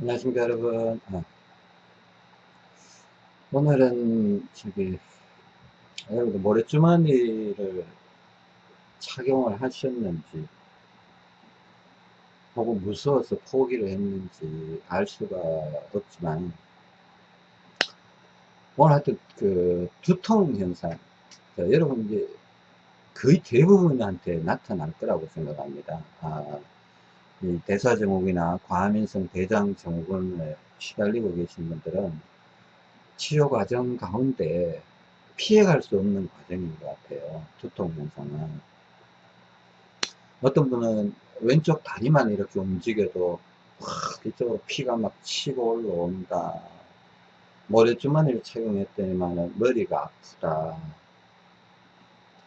안녕하십니까 여러분. 아, 오늘은 저기 여러분들 모래주머니를 착용을 하셨는지 혹은 무서워서 포기를 했는지 알 수가 없지만 오늘 하여튼 그 두통 현상 여러분 이제 거의 대부분한테 나타날 거라고 생각합니다. 아, 대사 증후군이나 과민성 대장 증후군에 시달리고 계신 분들은 치료 과정 가운데 피해갈 수 없는 과정인 것 같아요. 두통 현상은. 어떤 분은 왼쪽 다리만 이렇게 움직여도 확 이쪽으로 피가 막 치고 올라온다. 모래주머니를 착용했더니만 머리가 아프다.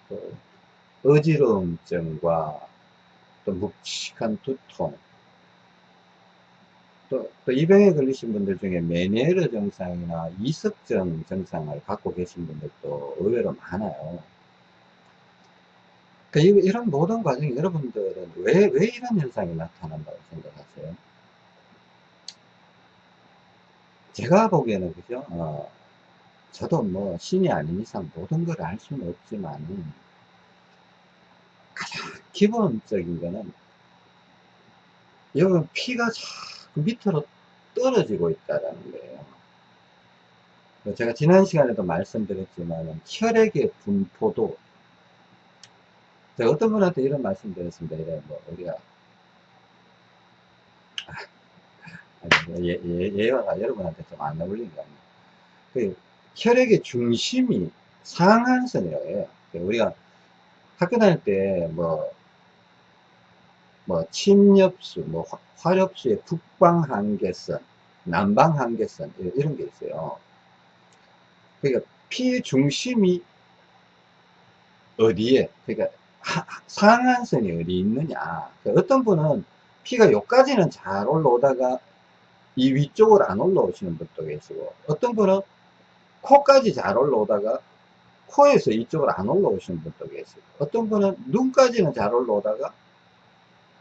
그 어지러움증과 또 묵직한 두통 또, 또 이 병에 걸리신 분들 중에 메니에르 증상이나 이석증 증상을 갖고 계신 분들도 의외로 많아요 그러니까 이런 모든 과정이 여러분들은 왜, 왜 이런 현상이 나타난다고 생각하세요? 제가 보기에는 그죠? 어, 저도 뭐 신이 아닌 이상 모든 걸 알 수는 없지만 가장 기본적인 거는 여러분 피가 자꾸 밑으로 떨어지고 있다는 거예요. 제가 지난 시간에도 말씀드렸지만 혈액의 분포도 제가 어떤 분한테 이런 말씀 드렸습니다. 이래 뭐 우리가 아, 예, 예, 예화가 여러분한테 좀 안 어울리는 거 아니에요. 그 혈액의 중심이 상한선이라고 해요. 우리가 학교 다닐 때 뭐, 뭐, 침엽수, 뭐, 화렵수의 북방 한계선, 남방 한계선, 이런 게 있어요. 그러니까 피의 중심이 어디에, 그러니까 상한선이 어디 있느냐. 그러니까 어떤 분은 피가 여기까지는 잘 올라오다가 이 위쪽으로 안 올라오시는 분도 계시고, 어떤 분은 코까지 잘 올라오다가 코에서 이쪽으로 안 올라오시는 분도 계세요. 어떤 분은 눈까지는 잘 올라오다가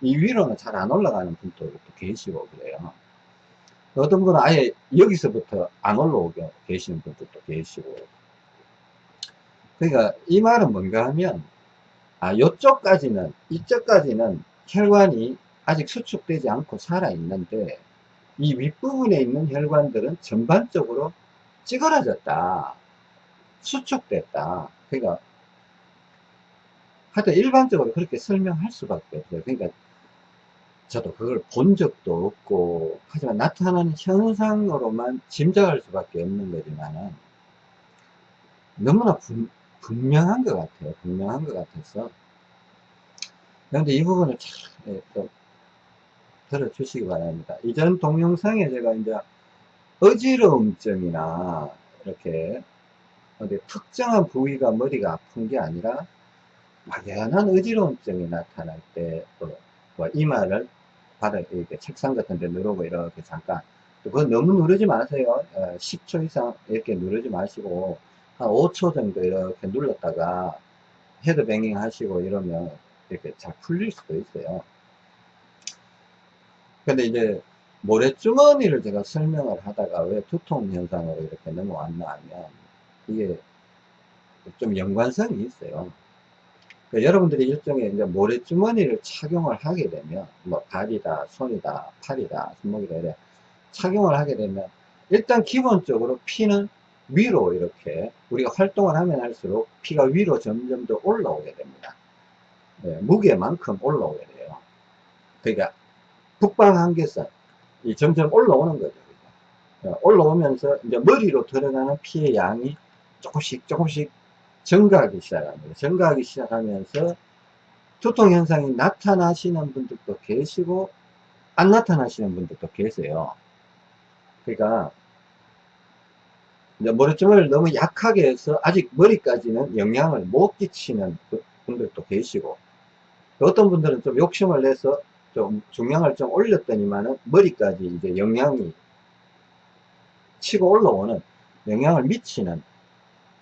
이 위로는 잘 안 올라가는 분도 계시고 그래요. 어떤 분은 아예 여기서부터 안 올라오게 계시는 분들도 계시고. 그러니까 이 말은 뭔가 하면 아 요쪽까지는 이쪽까지는 혈관이 아직 수축되지 않고 살아 있는데 이 윗부분에 있는 혈관들은 전반적으로 찌그러졌다. 수축됐다. 그러니까 하여튼 일반적으로 그렇게 설명할 수밖에 없어요. 그러니까 저도 그걸 본 적도 없고 하지만 나타나는 현상으로만 짐작할 수밖에 없는 거지만은 너무나 분, 분명한 것 같아요. 분명한 것 같아서 그런데 이 부분을 참 예, 들어주시기 바랍니다. 이전 동영상에 제가 이제 어지러움증이나 이렇게 어디 특정한 부위가 머리가 아픈 게 아니라 막연한 어지러움증이 나타날 때, 뭐, 뭐 이마를 바닥, 이렇게 책상 같은 데 누르고 이렇게 잠깐, 그건 너무 누르지 마세요. 10초 어, 이상 이렇게 누르지 마시고, 한 5초 정도 이렇게 눌렀다가 헤드뱅잉 하시고 이러면 이렇게 잘 풀릴 수도 있어요. 근데 이제 모래주머니를 제가 설명을 하다가 왜 두통 현상으로 이렇게 넘어왔나 하면 이게 좀 연관성이 있어요. 그러니까 여러분들이 일종의 이제 모래주머니를 착용을 하게 되면, 뭐, 발이다, 손이다, 팔이다, 손목이다, 이래 착용을 하게 되면, 일단 기본적으로 피는 위로 이렇게, 우리가 활동을 하면 할수록 피가 위로 점점 더 올라오게 됩니다. 네, 무게만큼 올라오게 돼요. 그러니까, 북방 한계선, 이 점점 올라오는 거죠. 네, 올라오면서 이제 머리로 들어가는 피의 양이 조금씩 조금씩 증가하기 시작합니다. 증가하기 시작하면서 두통 현상이 나타나시는 분들도 계시고 안 나타나시는 분들도 계세요. 그러니까 머리주머니를 너무 약하게 해서 아직 머리까지는 영향을 못 끼치는 분들도 계시고 어떤 분들은 좀 욕심을 내서 좀 중량을 좀 올렸더니만은 머리까지 이제 영향이 치고 올라오는 영향을 미치는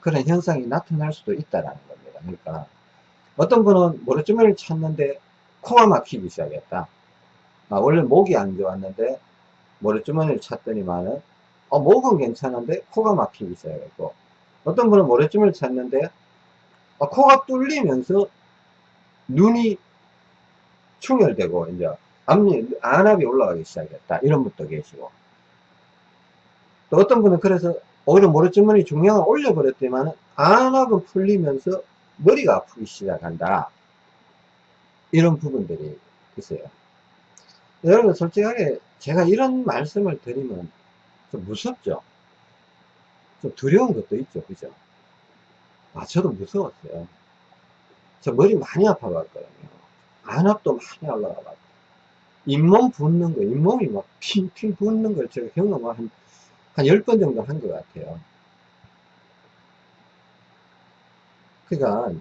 그런 현상이 나타날 수도 있다라는 겁니다. 그러니까 어떤 분은 모래주머니를 찾는데 코가 막히기 시작했다. 아, 원래 목이 안 좋았는데 모래주머니를 찾더니만은 어, 목은 괜찮은데 코가 막히기 시작했고 어떤 분은 모래주머니를 찾는데 어, 코가 뚫리면서 눈이 충혈되고 이제 앞니 안압이 올라가기 시작했다 이런 분도 계시고 또 어떤 분은 그래서 오히려 모래주머니 중량을 올려버렸더니만 안압은 풀리면서 머리가 아프기 시작한다. 이런 부분들이 있어요. 여러분 솔직하게 제가 이런 말씀을 드리면 좀 무섭죠? 좀 두려운 것도 있죠. 그죠? 아 저도 무서웠어요. 저 머리 많이 아파갔거든요. 안압도 많이 올라가고. 잇몸 붓는 거 잇몸이 막 핑핑 붓는 걸 제가 경험을 한, 한 10번 정도 한 것 같아요 그러니까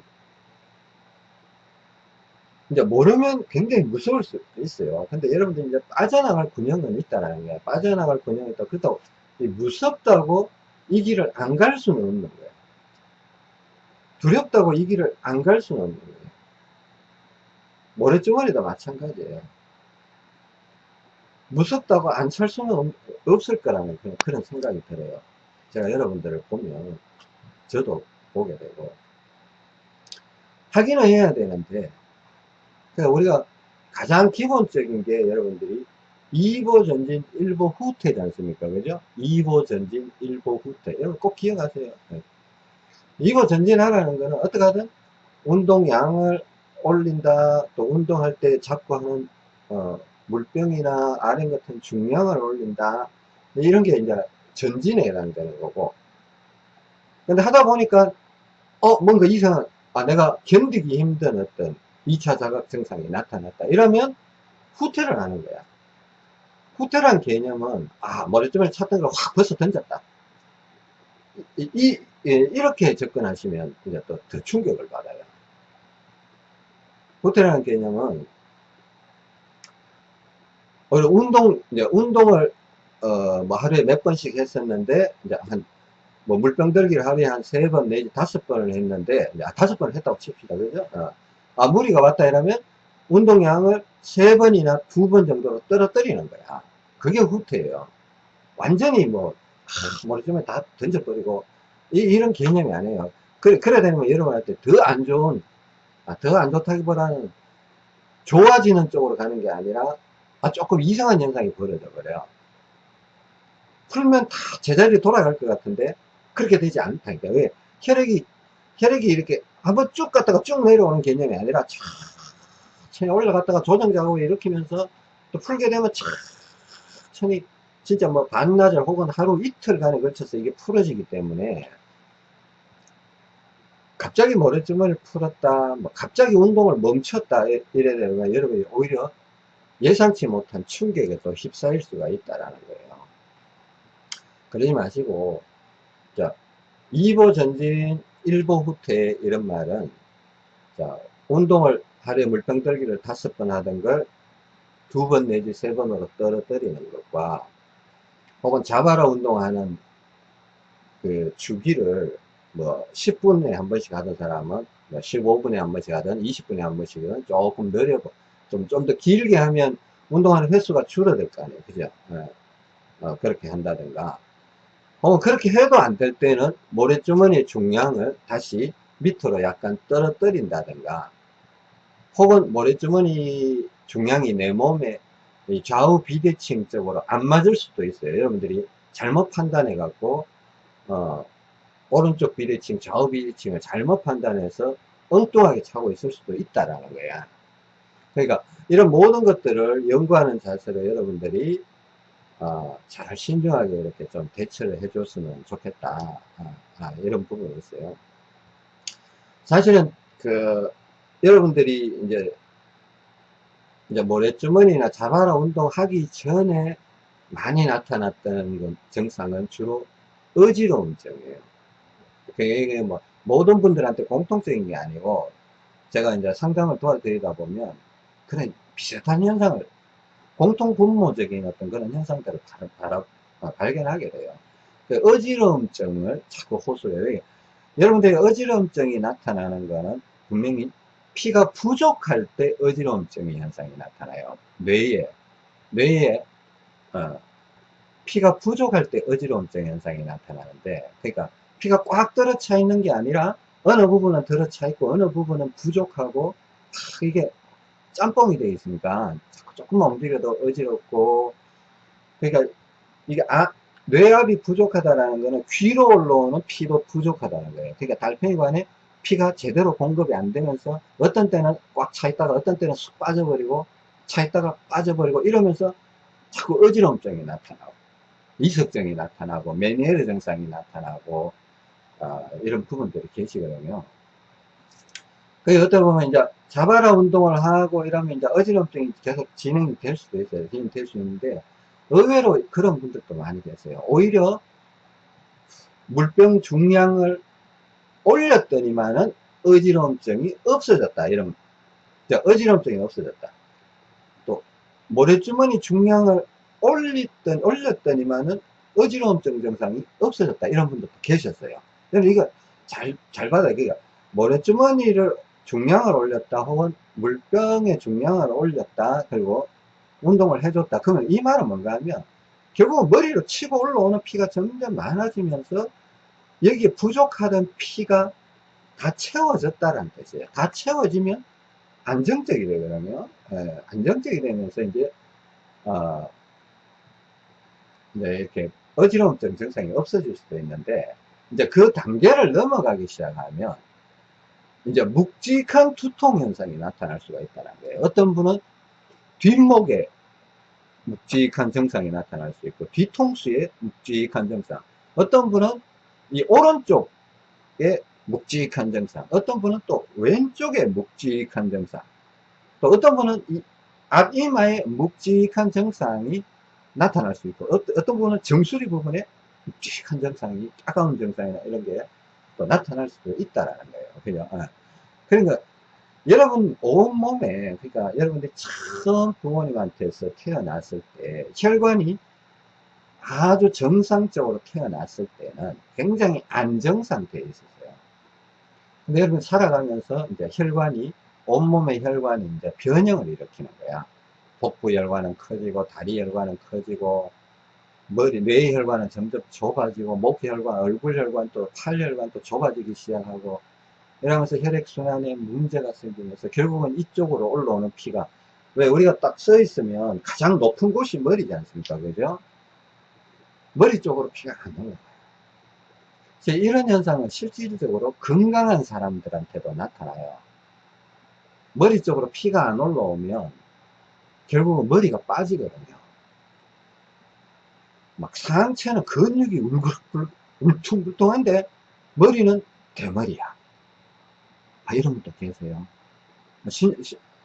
이제 모르면 굉장히 무서울 수 있어요. 근데 여러분들 이제 빠져나갈 군형은 있다라는 거예요. 빠져나갈 군형이 있다. 그렇다고 무섭다고 이 길을 안 갈 수는 없는 거예요. 두렵다고 이 길을 안 갈 수는 없는 거예요. 모래주머니도 마찬가지예요. 무섭다고 안찰 수는 없을 거라는 그런 생각이 들어요. 제가 여러분들을 보면 저도 보게 되고 확인을 해야 되는데 그러니까 우리가 가장 기본적인 게 여러분들이 2보 전진 1보 후퇴지 않습니까? 그죠? 2보 전진 1보 후퇴. 여러분 꼭 기억하세요. 2보 전진하라는 거는 어떻게 하든 운동량을 올린다, 또 운동할 때 잡고 하는, 어, 물병이나 아령 같은 중량을 올린다. 이런 게 이제 전진에 해당되는 거고. 근데 하다 보니까, 어, 뭔가 이상, 아, 내가 견디기 힘든 어떤 2차 자각 증상이 나타났다. 이러면 후퇴를 하는 거야. 후퇴란 개념은 아 머리쯤을 찾던 걸 확 벌써 던졌다. 이, 이 예, 이렇게 접근하시면 이제 또 더 충격을 받아요. 후퇴라는 개념은 운동 이제 운동을 어, 뭐 하루에 몇 번씩 했었는데 이제 한 뭐 물병 들기를 하루에 한 세 번 내지 다섯 번을 했는데 이제 다섯 번을 했다고 칩시다 그죠? 어. 아, 무리가 왔다 이러면 운동량을 세 번이나 두 번 정도로 떨어뜨리는 거야. 그게 후퇴예요. 완전히 뭐, 아, 머리쯤에 다 던져버리고, 이, 런 개념이 아니에요. 그래, 그래 되면 여러분한테 더 안 좋은, 아, 더 안 좋다기보다는 좋아지는 쪽으로 가는 게 아니라, 아, 조금 이상한 현상이 벌어져 버려요. 풀면 다 제자리에 돌아갈 것 같은데, 그렇게 되지 않다니까. 왜? 혈액이, 혈액이 이렇게 한번 쭉 갔다가 쭉 내려오는 개념이 아니라 천천히 올라갔다가 조정자고 일으키면서 또 풀게 되면 천천히 진짜 뭐 반나절 혹은 하루 이틀간에 걸쳐서 이게 풀어지기 때문에 갑자기 모래주머니를 풀었다 뭐 갑자기 운동을 멈췄다 이래 되면 여러분이 오히려 예상치 못한 충격에 또 휩싸일 수가 있다라는 거예요. 그러지 마시고 자 2보 전진 일보 후퇴 이런 말은 자 운동을 하루에 물병 들기를 다섯 번 하던 걸 두 번 내지 세 번으로 떨어뜨리는 것과 혹은 자바라 운동하는 그 주기를 뭐 10분에 한 번씩 하던 사람은 뭐 15분에 한 번씩 하든 20분에 한 번씩은 조금 늘려고 좀 좀 더 길게 하면 운동하는 횟수가 줄어들 거 아니에요 그죠 네. 어, 그렇게 한다든가 어, 그렇게 해도 안 될 때는 모래주머니의 중량을 다시 밑으로 약간 떨어뜨린다든가 혹은 모래주머니 중량이 내 몸에 좌우 비대칭 쪽으로 안 맞을 수도 있어요. 여러분들이 잘못 판단해 갖고 어, 오른쪽 비대칭, 좌우 비대칭을 잘못 판단해서 엉뚱하게 차고 있을 수도 있다라는 거야. 그러니까 이런 모든 것들을 연구하는 자세로 여러분들이 어, 잘 신중하게 이렇게 좀 대처를 해줬으면 좋겠다. 아, 아, 이런 부분이 있어요. 사실은 그 여러분들이 이제 이제 모래주머니나 자바라 운동하기 전에 많이 나타났던 증상은 주로 어지러움증이에요. 그게 뭐 모든 분들한테 공통적인 게 아니고 제가 이제 상담을 도와드리다 보면 그런 비슷한 현상을 공통 분모적인 어떤 그런 현상들을 바로, 바로 어, 발견하게 돼요. 그 어지러움증을 자꾸 호소해요. 여러분들이 어지러움증이 나타나는 거는 분명히 피가 부족할 때 어지러움증의 현상이 나타나요. 뇌에, 뇌에, 어, 피가 부족할 때 어지러움증 현상이 나타나는데 그러니까 피가 꽉 들어차 있는 게 아니라 어느 부분은 들어차 있고 어느 부분은 부족하고 이게 짬뽕이 되어 있으니까 조금만 움직여도 어지럽고 그러니까 이게 아, 뇌압이 부족하다는 거는 귀로 올라오는 피도 부족하다는 거예요. 그러니까 달팽이관에 피가 제대로 공급이 안 되면서 어떤 때는 꽉 차 있다가 어떤 때는 쑥 빠져버리고 차 있다가 빠져버리고 이러면서 자꾸 어지러움증이 나타나고 이석증이 나타나고 메니에르 증상이 나타나고 어, 이런 부분들이 계시거든요. 그 어떻게 보면 이제 자바라 운동을 하고 이러면 이제 어지럼증이 계속 진행이 될 수도 있어요. 진행이 될수 있는데 의외로 그런 분들도 많이 계세요. 오히려 물병 중량을 올렸더니만은 어지러움증이 없어졌다. 이런 어지러움증이 없어졌다. 또 모래주머니 중량을 올렸던 올렸더니만은 어지러움증 증상이 없어졌다. 이런 분들도 계셨어요. 그래서 이거 잘 잘 받아요. 그러니까 모래주머니를 중량을 올렸다 혹은 물병의 중량을 올렸다 그리고 운동을 해줬다. 그러면 이 말은 뭔가 하면 결국 머리로 치고 올라오는 피가 점점 많아지면서 여기에 부족하던 피가 다 채워졌다는 뜻이에요. 다 채워지면 안정적이 되거든요. 예, 안정적이 되면서 이제 어, 이제 이렇게 어지러움증 증상이 없어질 수도 있는데 이제 그 단계를 넘어가기 시작하면 이제 묵직한 두통 현상이 나타날 수가 있다는 거예요. 어떤 분은 뒷목에 묵직한 증상이 나타날 수 있고 뒤통수에 묵직한 증상 어떤 분은 이 오른쪽에 묵직한 증상 어떤 분은 또 왼쪽에 묵직한 증상 또 어떤 분은 이 앞이마에 묵직한 증상이 나타날 수 있고 어떤 분은 정수리 부분에 묵직한 증상이 따가운 증상이나 이런 게 또 나타날 수도 있다라는 거예요. 그죠? 어. 그러니까 여러분 온몸에 그러니까 여러분들이 처음 부모님한테서 태어났을 때 혈관이 아주 정상적으로 태어났을 때는 굉장히 안정 상태에 있었어요. 근데 여러분 살아가면서 이제 혈관이 온몸의 혈관이 이제 변형을 일으키는 거야. 복부 혈관은 커지고 다리 혈관은 커지고 머리 뇌 혈관은 점점 좁아지고 목 혈관, 얼굴 혈관 또팔 혈관 또 좁아지기 시작하고 이러면서 혈액순환에 문제가 생기면서 결국은 이쪽으로 올라오는 피가. 왜 우리가 딱써 있으면 가장 높은 곳이 머리지 않습니까? 그죠? 머리 쪽으로 피가 안 올라가요. 이런 현상은 실질적으로 건강한 사람들한테도 나타나요. 머리 쪽으로 피가 안 올라오면 결국은 머리가 빠지거든요. 막 상체는 근육이 울퉁불퉁한데 머리는 대머리야 아, 이런 분도 계세요. 심,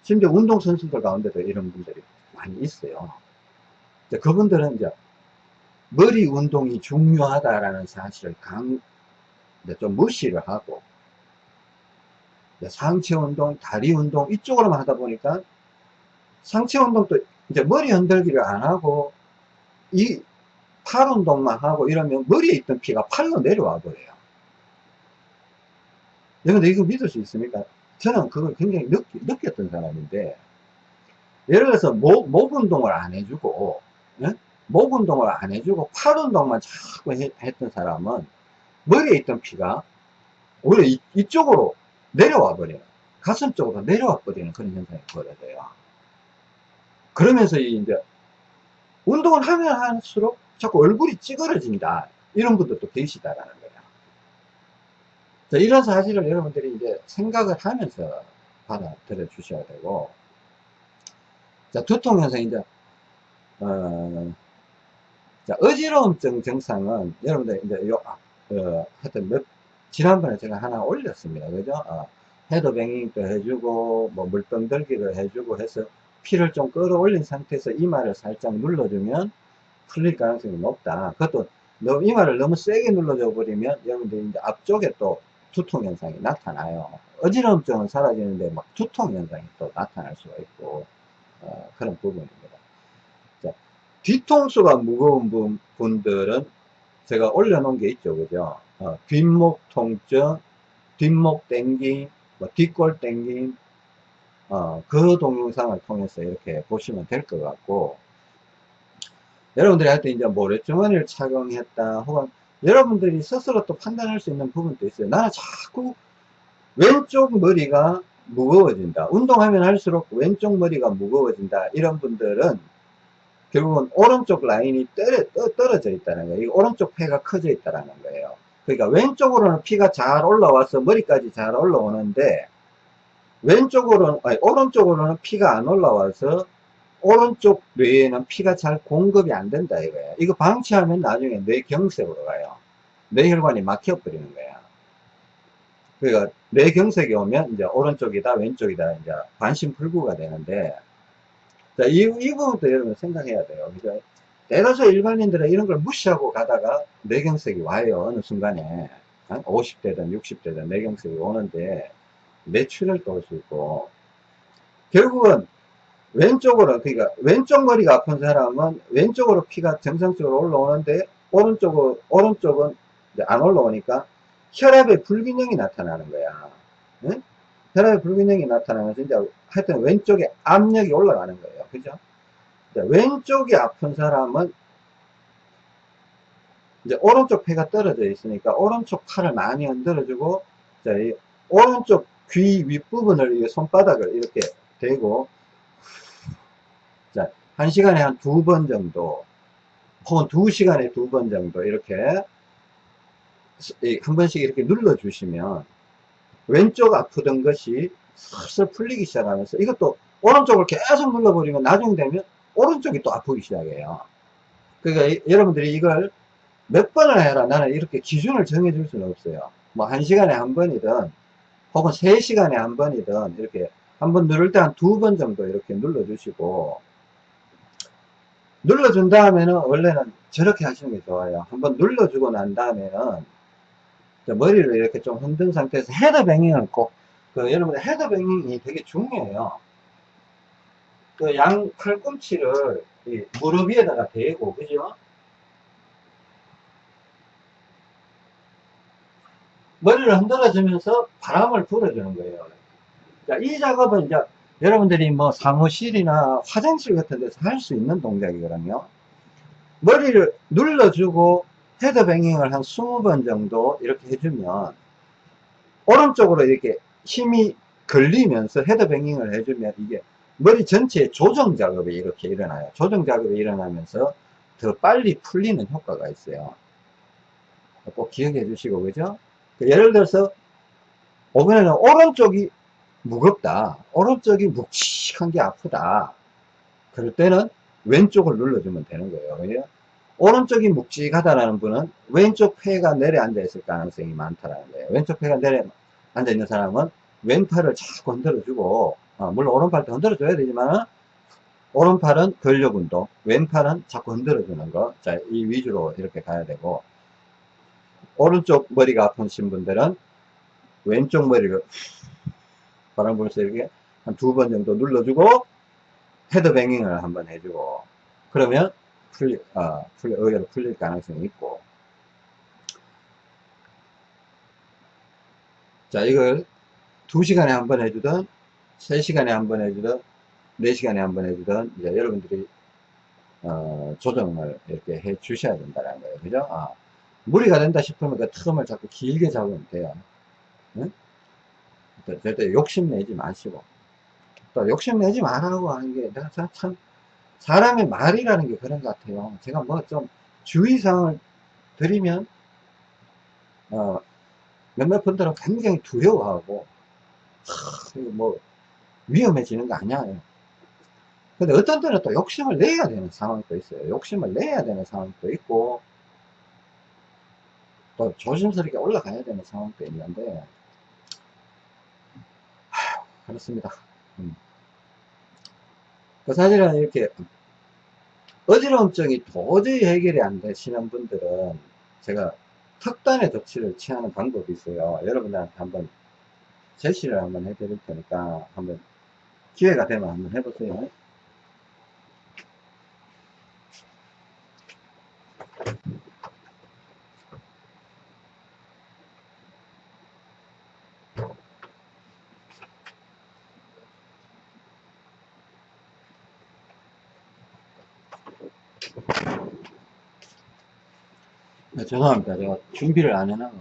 심지어 운동선수들 가운데도 이런 분들이 많이 있어요. 그분들은 이제 머리 운동이 중요하다라는 사실을 강, 좀 무시를 하고, 상체 운동, 다리 운동 이쪽으로만 하다 보니까 상체 운동도 이제 머리 흔들기를 안 하고 이 팔 운동만 하고 이러면 머리에 있던 피가 팔로 내려와 버려요. 여러분들 이거 믿을 수 있습니까? 저는 그걸 굉장히 느, 느꼈던 사람인데 예를 들어서 목, 목 운동을 안 해주고 예? 목 운동을 안 해주고 팔 운동만 자꾸 해, 했던 사람은 머리에 있던 피가 오히려 이, 이쪽으로 내려와 버려요 가슴 쪽으로 내려와 버리는 그런 현상이 벌어져요 그러면서 이제 운동을 하면 할수록 자꾸 얼굴이 찌그러진다 이런 분들도 계시다라는 이런 사실을 여러분들이 이제 생각을 하면서 받아들여 주셔야 되고, 자, 두통 현상, 이제, 어, 자, 어지러움증 증상은 여러분들 이제 요, 어, 하여튼 몇, 지난번에 제가 하나 올렸습니다. 그죠? 어, 헤드뱅잉도 해주고, 뭐, 물병 들기를 해주고 해서 피를 좀 끌어올린 상태에서 이마를 살짝 눌러주면 풀릴 가능성이 높다. 그것도 너무 이마를 너무 세게 눌러줘 버리면 여러분들 이제 앞쪽에 또 두통 현상이 나타나요. 어지러움증은 사라지는데 막 두통 현상이 또 나타날 수가 있고 어, 그런 부분입니다. 자, 뒤통수가 무거운 분, 분들은 제가 올려놓은 게 있죠, 그죠? 어, 뒷목 통증, 뒷목 땡김, 뭐 뒷골 땡김, 어, 그 동영상을 통해서 이렇게 보시면 될 것 같고, 여러분들이 할 때 이제 모래주머니를 착용했다 혹은 여러분들이 스스로 또 판단할 수 있는 부분도 있어요. 나는 자꾸 왼쪽 머리가 무거워진다. 운동하면 할수록 왼쪽 머리가 무거워진다. 이런 분들은 결국은 오른쪽 라인이 떨어, 떨어져 있다는 거예요. 오른쪽 폐가 커져 있다는 거예요. 그러니까 왼쪽으로는 피가 잘 올라와서 머리까지 잘 올라오는데 왼쪽으로는 아니 오른쪽으로는 피가 안 올라와서 오른쪽 뇌에는 피가 잘 공급이 안 된다 이거예요. 이거 방치하면 나중에 뇌경색으로 가요. 뇌혈관이 막혀버리는 거야. 그러니까 뇌경색이 오면 이제 오른쪽이다 왼쪽이다 이제 반신불구가 되는데 자, 이, 이 부분도 여러분 생각해야 돼요. 그죠? 대다수 일반인들은 이런 걸 무시하고 가다가 뇌경색이 와요. 어느 순간에 50대든 60대든 뇌경색이 오는데 뇌출혈도 올 수 있고 결국은 왼쪽으로 그러니까 왼쪽 머리가 아픈 사람은 왼쪽으로 피가 정상적으로 올라오는데 오른쪽은 오른쪽은 안 올라오니까 혈압의 불균형이 나타나는 거야. 응? 혈압의 불균형이 나타나면서 이제 하여튼 왼쪽에 압력이 올라가는 거예요. 그죠? 왼쪽이 아픈 사람은 이제 오른쪽 폐가 떨어져 있으니까 오른쪽 팔을 많이 흔들어주고 자, 이 오른쪽 귀 윗부분을 손바닥을 이렇게 대고 자, 한 시간에 한 두 번 정도, 혹은 두 시간에 두 번 정도 이렇게 한 번씩 이렇게 눌러주시면 왼쪽 아프던 것이 슬슬 풀리기 시작하면서 이것도 오른쪽을 계속 눌러버리면 나중 되면 오른쪽이 또 아프기 시작해요. 그러니까 이, 여러분들이 이걸 몇 번을 해라 나는 이렇게 기준을 정해줄 수는 없어요. 뭐 한 시간에 한 번이든 혹은 세 시간에 한 번이든 이렇게 한 번 누를 때 한 두 번 정도 이렇게 눌러주시고 눌러준 다음에는 원래는 저렇게 하시는 게 좋아요. 한번 눌러주고 난 다음에는 머리를 이렇게 좀 흔든 상태에서 헤드뱅잉을 꼭, 그 여러분 헤드뱅잉이 되게 중요해요. 그 양 팔꿈치를 무릎 위에다가 대고, 그죠? 머리를 흔들어주면서 바람을 불어주는 거예요. 자, 이 작업은 이제 여러분들이 뭐 사무실이나 화장실 같은 데서 할 수 있는 동작이거든요. 머리를 눌러주고 헤드뱅잉을 한 20번 정도 이렇게 해주면 오른쪽으로 이렇게 힘이 걸리면서 헤드뱅잉을 해주면 이게 머리 전체의 조정 작업이 이렇게 일어나요. 조정 작업이 일어나면서 더 빨리 풀리는 효과가 있어요. 꼭 기억해 주시고, 그죠? 그 예를 들어서, 이번에는 오른쪽이 무겁다. 오른쪽이 묵직한 게 아프다. 그럴 때는 왼쪽을 눌러주면 되는 거예요. 왜냐? 오른쪽이 묵직하다라는 분은 왼쪽 폐가 내려앉아 있을 가능성이 많다라는 거예요. 왼쪽 폐가 내려앉아 있는 사람은 왼팔을 자꾸 흔들어주고, 어, 물론 오른팔도 흔들어줘야 되지만, 오른팔은 근력 운동, 왼팔은 자꾸 흔들어주는 거. 자, 이 위주로 이렇게 가야 되고, 오른쪽 머리가 아프신 분들은 왼쪽 머리를 바람 불면서 이렇게 한 두 번 정도 눌러주고 헤드뱅잉을 한번 해주고 그러면 풀리, 어, 풀리, 의외로 풀릴 가능성이 있고 자 이걸 두시간에 한 번 해주든 세시간에 한 번 해주든 네시간에 한 번 해주든 이제 여러분들이 어, 조정을 이렇게 해 주셔야 된다는 거예요 그죠? 어. 무리가 된다 싶으면 그 틈을 자꾸 길게 잡으면 돼요 응? 절대 욕심내지 마시고 또 욕심내지 말라고 하는 게 내가 참 사람의 말이라는 게 그런 것 같아요 제가 뭐 좀 주의사항을 드리면 어, 몇몇 분들은 굉장히 두려워하고 하, 뭐 위험해지는 거 아니야 근데 어떤 때는 또 욕심을 내야 되는 상황도 있어요 욕심을 내야 되는 상황도 있고 또 조심스럽게 올라가야 되는 상황도 있는데 그렇습니다. 음. 그 사실은 이렇게 어지러움증이 도저히 해결이 안 되시는 분들은 제가 특단의 조치를 취하는 방법이 있어요. 여러분들한테 한번 제시를 한번 해드릴 테니까 한번 기회가 되면 한번 해보세요. 죄송합니다. 제가 준비를 안 해놔서.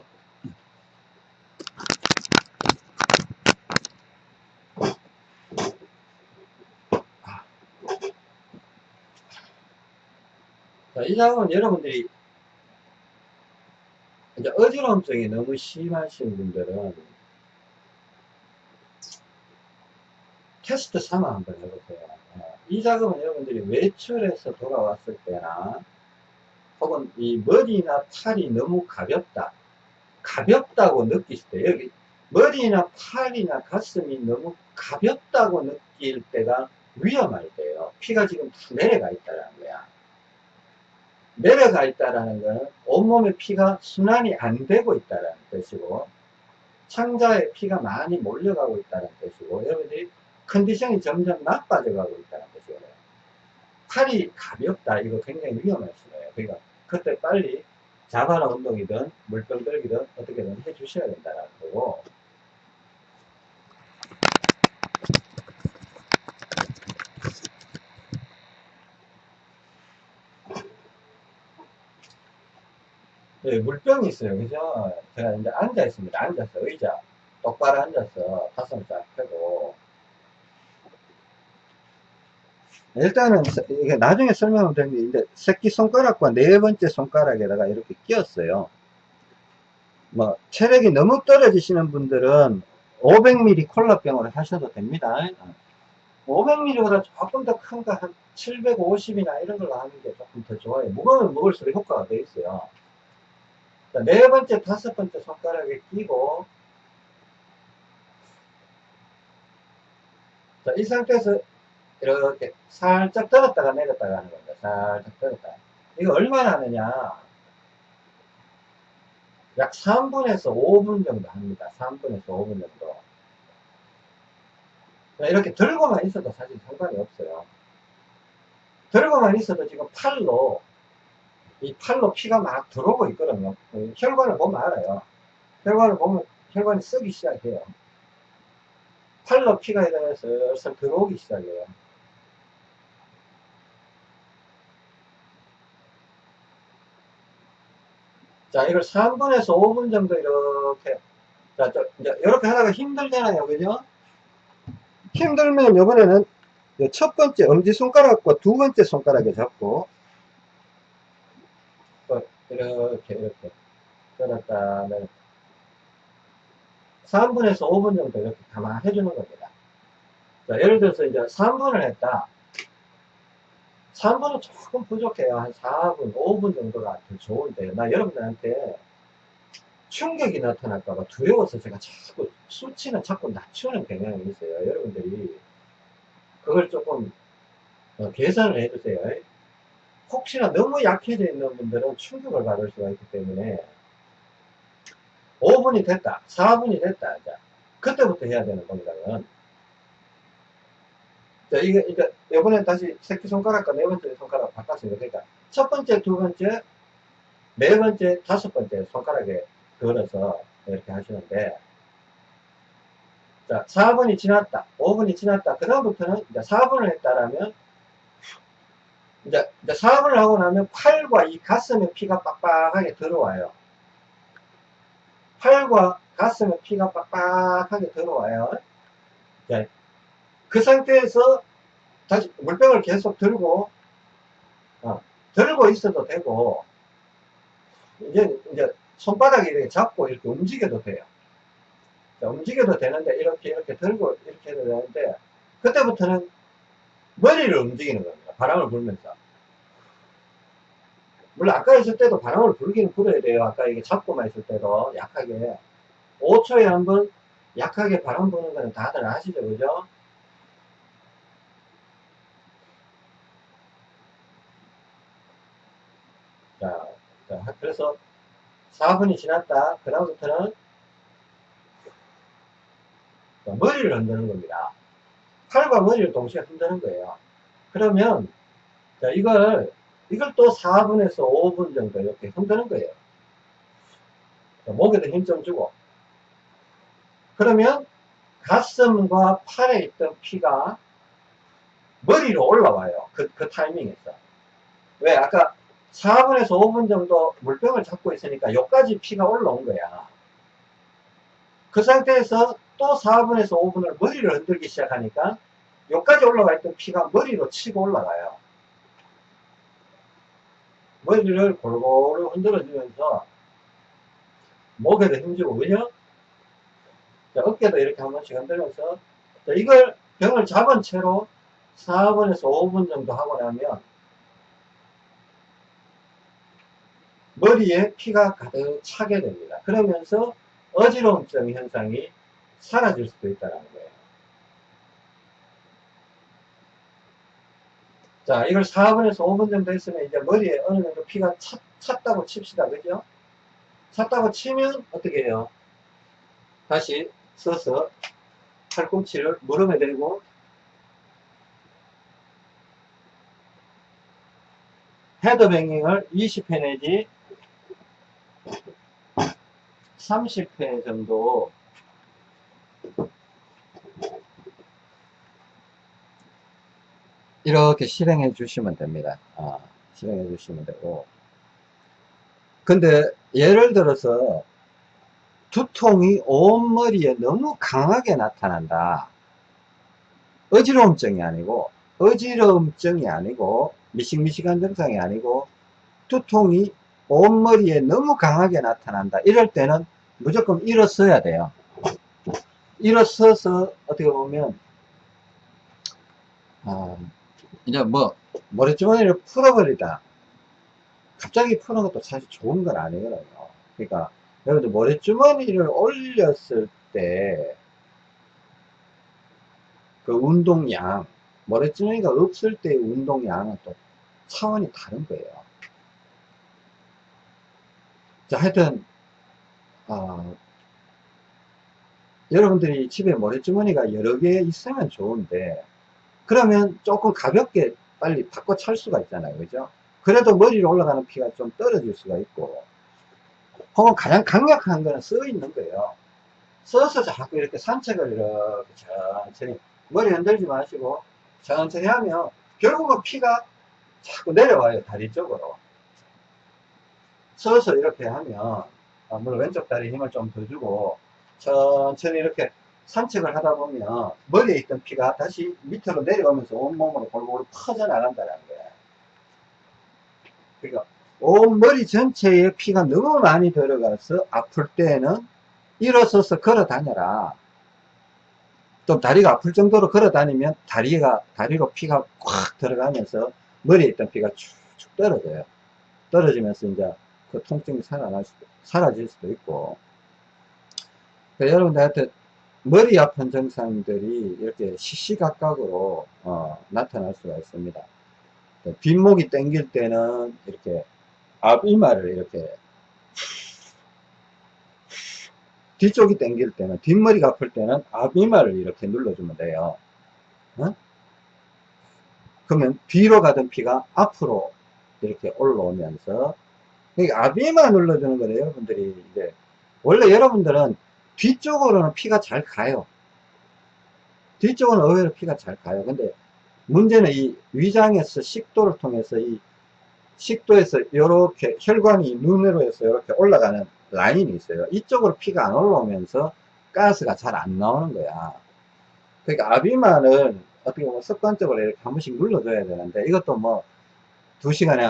자, 이 작업은 여러분들이 이제 어지러움증이 너무 심하신 분들은 테스트 삼아 한번 해보세요. 어, 이 작업은 여러분들이 외출해서 돌아왔을 때나 혹은 이 머리나 팔이 너무 가볍다. 가볍다고 느끼실 때, 여기 머리나 팔이나 가슴이 너무 가볍다고 느낄 때가 위험할 때예요. 피가 지금 다 내려가 있다는 거야. 내려가 있다는 거는 온몸에 피가 순환이 안 되고 있다는 뜻이고, 창자에 피가 많이 몰려가고 있다는 뜻이고, 여러분들이 컨디션이 점점 나빠져 가고 있다는 뜻이에요. 팔이 가볍다. 이거 굉장히 위험할 수예요. 그러니까 그때 빨리 자바라 운동이든 물병 들기든 어떻게든 해 주셔야 된다는 거고 네, 물병이 있어요. 그죠? 제가 이제 앉아 있습니다. 앉아서 의자 똑바로 앉아서 가슴을 쫙 펴고 일단은 이게 나중에 설명을 드리는데 새끼 손가락과 네 번째 손가락에다가 이렇게 끼웠어요. 뭐 체력이 너무 떨어지시는 분들은 500ml 콜라병을 하셔도 됩니다. 500ml보다 조금 더 큰 거 한 750이나 이런 걸로 하는 게 조금 더 좋아요. 무거우면 먹을수록 효과가 더 있어요. 네 번째, 다섯 번째 손가락에 끼고 자, 이 상태에서 이렇게 살짝 들었다가 내렸다가 하는 겁니다. 살짝 들었다. 이거 얼마나 하느냐. 약 3분에서 5분 정도 합니다. 3분에서 5분 정도. 이렇게 들고만 있어도 사실 상관이 없어요. 들고만 있어도 지금 팔로, 이 팔로 피가 막 들어오고 있거든요. 혈관을 보면 알아요. 혈관을 보면 혈관이 쓰기 시작해요. 팔로 피가 이렇게 슬슬 들어오기 시작해요. 자, 이걸 3분에서 5분 정도 이렇게, 자, 저, 이제 이렇게 하다가 힘들잖아요. 그죠? 힘들면 이번에는 첫 번째 엄지손가락과 두 번째 손가락에 잡고, 이렇게, 이렇게, 들었다, 내렸다. 3분에서 5분 정도 이렇게 가만 해주는 겁니다. 자, 예를 들어서 이제 3분을 했다. 3분은 조금 부족해요. 한 4분, 5분 정도가 더 좋은데, 나 여러분들한테 충격이 나타날까봐 두려워서 제가 자꾸 수치는 자꾸 낮추는 경향이 있어요. 여러분들이 그걸 조금 어, 계산을 해주세요. 혹시나 너무 약해져 있는 분들은 충격을 받을 수가 있기 때문에 5분이 됐다, 4분이 됐다. 자, 그때부터 해야 되는 겁니다. 자, 이게, 이제, 이번엔 다시 새끼손가락과 네 번째 손가락 바꿨습니다. 그러니까, 첫 번째, 두 번째, 네 번째, 다섯 번째 손가락에 걸어서 이렇게 하시는데, 자, 4분이 지났다. 5분이 지났다. 그다음부터는 이제 4분을 했다라면, 이제, 이제 4분을 하고 나면 팔과 이 가슴에 피가 빡빡하게 들어와요. 팔과 가슴에 피가 빡빡하게 들어와요. 자, 그 상태에서 다시 물병을 계속 들고 어, 들고 있어도 되고 이제 이제 손바닥에 이렇게 잡고 이렇게 움직여도 돼요. 자, 움직여도 되는데 이렇게 이렇게 들고 이렇게 해도 되는데 그때부터는 머리를 움직이는 겁니다. 바람을 불면서. 물론 아까 있을 때도 바람을 불기는 불어야 돼요. 아까 이게 잡고만 있을 때도 약하게 5초에 한 번 약하게 바람 부는 거는 다들 아시죠, 그죠? 자, 자, 그래서 4분이 지났다. 그 다음부터는 머리를 흔드는 겁니다. 팔과 머리를 동시에 흔드는 거예요. 그러면 자, 이걸 이걸 또 4분에서 5분 정도 이렇게 흔드는 거예요. 자, 목에도 힘 좀 주고 그러면 가슴과 팔에 있던 피가 머리로 올라와요. 그, 그 타이밍에서. 왜? 아까 4분에서 5분 정도 물병을 잡고 있으니까 여기까지 피가 올라온 거야. 그 상태에서 또 4분에서 5분을 머리를 흔들기 시작하니까 여기까지 올라가 있던 피가 머리로 치고 올라가요. 머리를 골고루 흔들어주면서 목에도 힘주고, 그죠? 자, 어깨도 이렇게 한 번씩 흔들면서 자, 이걸 병을 잡은 채로 4분에서 5분 정도 하고 나면 머리에 피가 가득 차게 됩니다. 그러면서 어지러움증 현상이 사라질 수도 있다는 거예요. 자, 이걸 4분에서 5분 정도 했으면 이제 머리에 어느 정도 피가 찼, 찼다고 칩시다. 그죠? 찼다고 치면 어떻게 해요? 다시 서서 팔꿈치를 무릎에 대고 헤드뱅잉을 20회 내지 30회 정도 이렇게 실행해 주시면 됩니다. 아, 실행해 주시면 되고 근데 예를 들어서 두통이 온머리에 너무 강하게 나타난다. 어지러움증이 아니고 어지러움증이 아니고 미식미식한 증상이 아니고 두통이 온머리에 너무 강하게 나타난다. 이럴 때는 무조건 일어서야 돼요. 일어서서 어떻게 보면 아, 이제 뭐 모래주머니를 풀어버리다. 갑자기 푸는 것도 사실 좋은 건 아니거든요. 그러니까 여러분들 모래주머니를 올렸을 때 그 운동량 모래주머니가 없을 때의 운동량은 또 차원이 다른 거예요. 자, 하여튼, 어, 여러분들이 집에 모래주머니가 여러 개 있으면 좋은데, 그러면 조금 가볍게 빨리 바꿔 찰 수가 있잖아요. 그죠? 그래도 머리로 올라가는 피가 좀 떨어질 수가 있고, 혹은 가장 강력한 거는 써 있는 거예요. 써서 자꾸 이렇게 산책을 이렇게 천천히, 머리 흔들지 마시고, 천천히 하면, 결국은 피가 자꾸 내려와요. 다리 쪽으로. 서서 이렇게 하면, 아, 물론 왼쪽 다리에 힘을 좀 더 주고, 천천히 이렇게 산책을 하다 보면, 머리에 있던 피가 다시 밑으로 내려오면서 온몸으로 골고루 퍼져나간다는 거예요. 그러니까, 온 머리 전체에 피가 너무 많이 들어가서 아플 때는 일어서서 걸어 다녀라. 좀 다리가 아플 정도로 걸어 다니면 다리가, 다리로 피가 꽉 들어가면서 머리에 있던 피가 축축 떨어져요. 떨어지면서 이제 그 통증이 살아날 수도, 사라질 수도 있고. 그러니까 여러분들한테 머리 아픈 증상들이 이렇게 시시각각으로 어, 나타날 수가 있습니다. 뒷목이 땡길 때는 이렇게 앞이마를 이렇게 뒤쪽이 땡길 때는 뒷머리가 아플 때는 앞이마를 이렇게 눌러주면 돼요. 어? 그러면 뒤로 가던 피가 앞으로 이렇게 올라오면서 그러니까 앞이마 눌러주는 거예요. 여러분들이 이제 원래 여러분들은 뒤쪽으로는 피가 잘 가요. 뒤쪽은 의외로 피가 잘 가요. 근데 문제는 이 위장에서 식도를 통해서 이 식도에서 이렇게 혈관이 눈으로 해서 이렇게 올라가는 라인이 있어요. 이쪽으로 피가 안 올라오면서 가스가 잘 안 나오는 거야. 그러니까 아비만을 어떻게 보면 습관적으로 이렇게 한 번씩 눌러줘야 되는데 이것도 뭐 두 시간에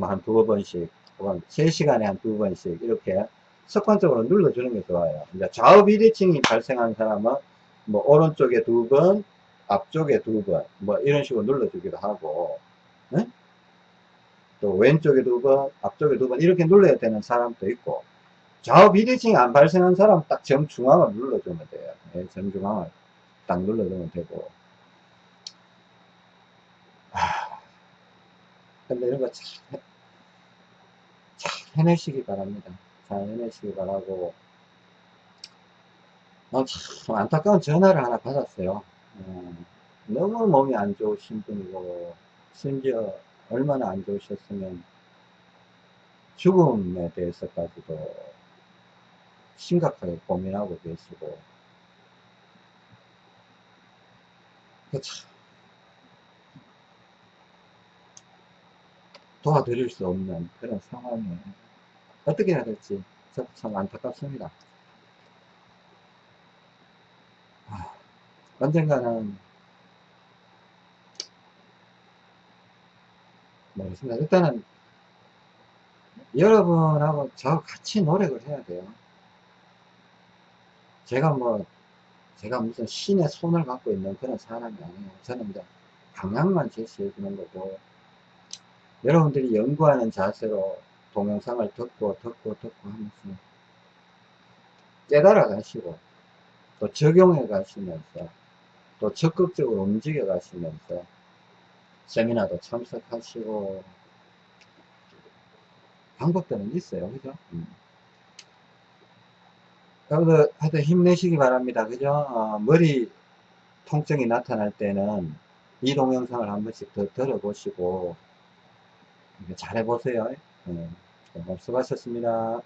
한두 번씩 혹은 세 시간에 한 두 번씩 이렇게 습관적으로 눌러주는 게 좋아요. 이제 좌우 비대칭이 발생한 사람은 뭐 오른쪽에 두 번, 앞쪽에 두 번, 뭐 이런 식으로 눌러주기도 하고, 네? 또 왼쪽에 두 번, 앞쪽에 두 번 이렇게 눌러야 되는 사람도 있고, 좌우 비대칭이 안 발생한 사람 딱 정중앙을 눌러주면 돼요. 네, 정중앙을 딱 눌러주면 되고. 하... 근데 이런 거 잘, 잘 해내시기 바랍니다. 잘 해내시기 바라고. 어, 참 안타까운 전화를 하나 받았어요. 어, 너무 몸이 안 좋으신 분이고, 심지어 얼마나 안 좋으셨으면 죽음에 대해서까지도 심각하게 고민하고 계시고 그 도와드릴 수 없는 그런 상황에 어떻게 해야 될지 참 안타깝습니다. 아, 언젠가는 모르겠습니다. 일단은 여러분하고 저 같이 노력을 해야 돼요. 제가 뭐 제가 무슨 신의 손을 갖고 있는 그런 사람이 아니에요. 저는 이제 방향만 제시해 주는 거고 여러분들이 연구하는 자세로 동영상을 듣고 듣고 듣고 하면서 깨달아 가시고 또 적용해 가시면서 또 적극적으로 움직여 가시면서 세미나도 참석하시고 방법들은 있어요. 그죠? 음. 하여튼 힘내시기 바랍니다. 그죠? 어, 머리 통증이 나타날 때는 이 동영상을 한 번씩 더 들어보시고 잘해보세요 네. 수고하셨습니다